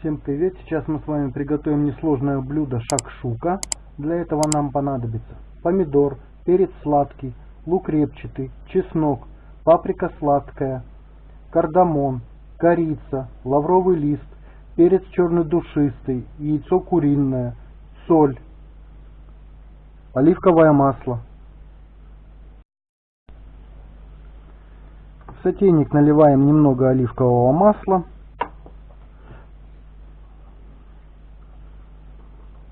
Всем привет! Сейчас мы с вами приготовим несложное блюдо шакшука. Для этого нам понадобится помидор, перец сладкий, лук репчатый, чеснок, паприка сладкая, кардамон, корица, лавровый лист, перец черный душистый, яйцо куриное, соль, оливковое масло. В сотейник наливаем немного оливкового масла.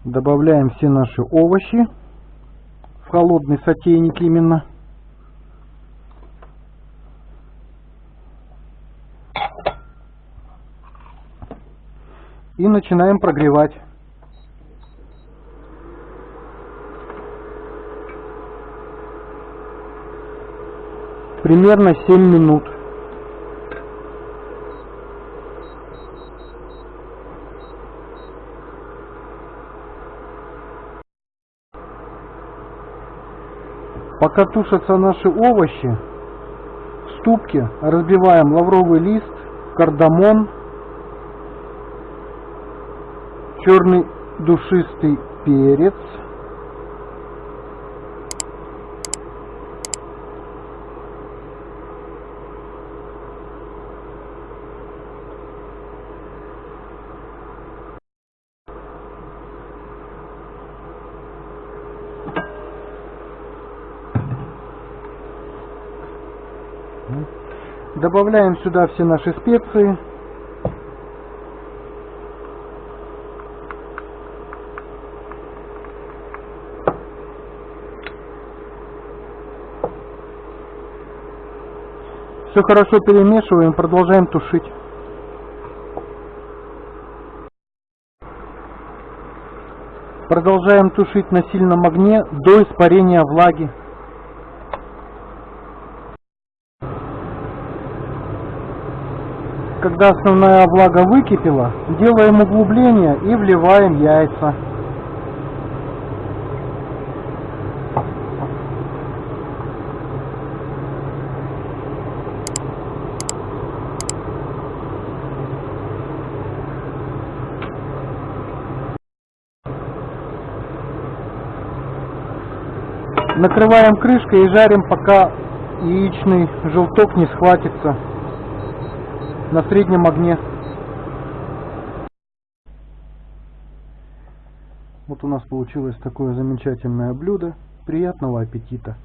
Добавляем все наши овощи в холодный сотейник именно. И начинаем прогревать. Примерно 7 минут. Пока тушатся наши овощи, в ступке разбиваем лавровый лист, кардамон, черный душистый перец, Добавляем сюда все наши специи. Все хорошо перемешиваем, продолжаем тушить. Продолжаем тушить на сильном огне до испарения влаги. Когда основная влага выкипела, делаем углубление и вливаем яйца. Накрываем крышкой и жарим, пока яичный желток не схватится на среднем огне. Вот у нас получилось такое замечательное блюдо. Приятного аппетита!